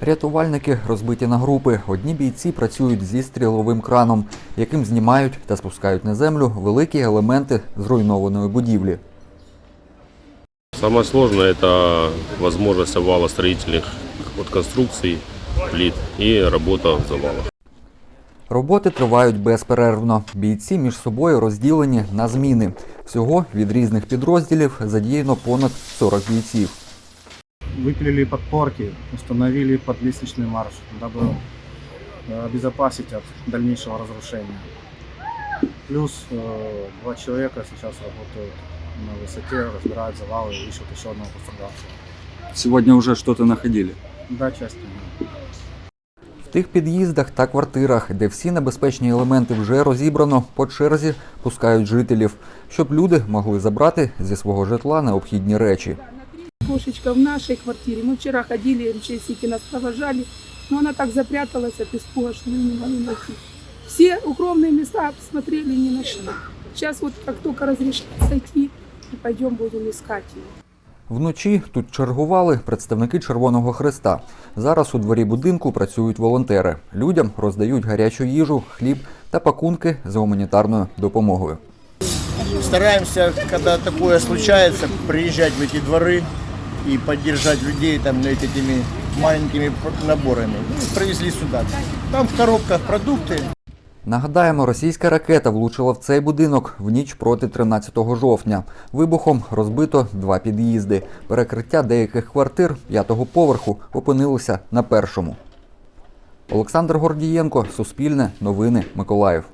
Рятувальники розбиті на групи. Одні бійці працюють зі стріловим краном, яким знімають та спускають на землю великі елементи зруйнованої будівлі. Самое сложное – это возможность овала строительных конструкций, плит и работа в завалах. Роботи тривають безперервно. Бійці між собою розділені на зміни. Всього від різних підрозділів задіяно понад 40 бійців выпилили подпорки, установили подлестничный марш, дабы э, обезопасить от дальнейшего разрушения. Плюс э, два человека сейчас работают на высоте, разбирают завалы и ищут еще одного пострадавшего. Сегодня уже что-то находили. Да, часть не В тих під'їздах та квартирах, де всі небезпечні елементи вже розібрано, по черзі пускають жителів, щоб люди могли забрати зі свого житла необхідні речі. Кошечка в нашей квартире. Мы вчера ходили, МЧСики нас провожали, но она так запряталась от испуга, что мы не могли найти. Все укромные места посмотрели, не нашли. Сейчас вот как только разрешат сойти, мы пойдем будем искать ее. Вночі тут чергували представники Червоного Христа. Зараз у дворі будинку працюють волонтери. Людям роздають гарячу їжу, хліб та пакунки з гуманітарною допомогою. Стараемся, когда такое случается, приезжать в эти дворы и поддержать людей там этими маленькими наборами. Ну, Привезли сюда. Там в коробках продукты, Нагадаємо, російська ракета влучила в цей будинок в ніч проти 13 жовтня. Вибухом розбито два під'їзди. Перекриття деяких квартир п'ятого поверху опинилося на першому. Олександр Гордієнко, Суспільне, Новини, Миколаїв.